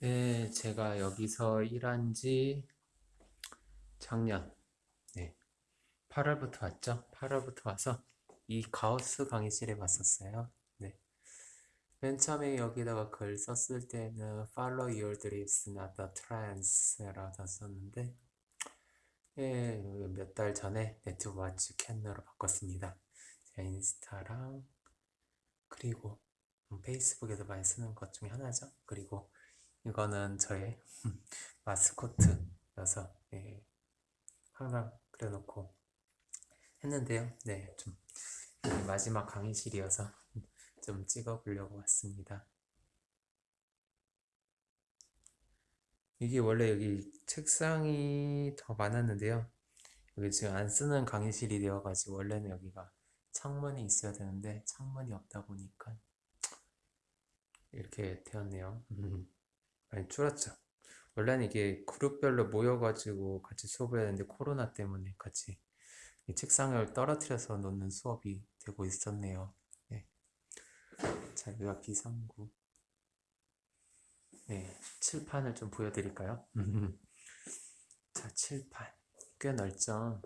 네, 제가 여기서 일한 지 작년 네, 8월부터 왔죠. 8월부터 와서 이 가우스 강의실에 왔었어요. 네. 맨 처음에 여기다가 글 썼을 때는 Follow your dreams, not the trends 라고 썼는데 예, 몇 달 전에 네트워치 캔으로 바꿨습니다. 제 인스타랑 그리고 페이스북에도 많이 쓰는 것 중에 하나죠. 그리고 이거는 저의 마스코트여서 예, 항상 그려놓고 했는데요. 네, 좀 마지막 강의실이어서 좀 찍어보려고 왔습니다. 이게 원래 여기 책상이 더 많았는데요. 여기 지금 안 쓰는 강의실이 되어가지고 원래는 여기가 창문이 있어야 되는데 창문이 없다 보니까 이렇게 되었네요. 많이 줄었죠. 원래는 이게 그룹별로 모여가지고 같이 수업을 했는데 코로나 때문에 같이 이 책상을 떨어뜨려서 놓는 수업이 되고 있었네요. 네. 자, 여기가 비상구. 네, 칠판을 좀 보여드릴까요? 자, 칠판. 꽤 넓죠?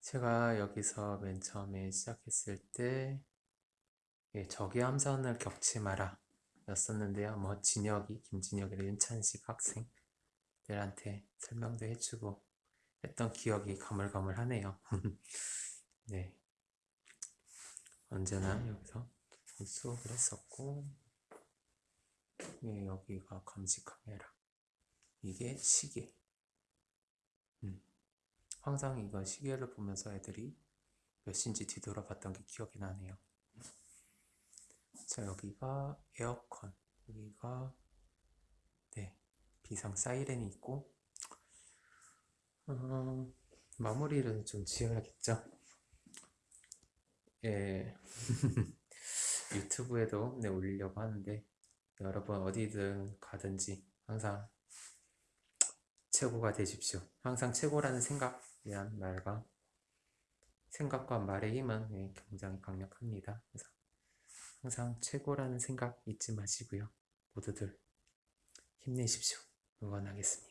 제가 여기서 맨 처음에 시작했을 때 예, 적의 함선을 겪지 마라 였었는데요. 뭐 진혁이, 김진혁이나 윤찬식 학생들한테 설명도 해주고 했던 기억이 가물가물하네요. 네, 언제나 여기서 수업을 했었고 예, 여기가 감시 카메라 이게 시계 음. 항상 이거 시계를 보면서 애들이 몇 시인지 뒤돌아봤던 게 기억이 나네요. 자 여기가 에어컨. 여기가 네 비상 사이렌이 있고. 어, 마무리를 좀 지어야겠죠? 예. 유튜브에도 네, 올리려고 하는데 여러분 어디든 가든지 항상 최고가 되십시오. 항상 최고라는 생각이란 말과 생각과 말의 힘은 네, 굉장히 강력합니다. 그래서 항상 최고라는 생각 잊지 마시고요. 모두들 힘내십시오. 응원하겠습니다.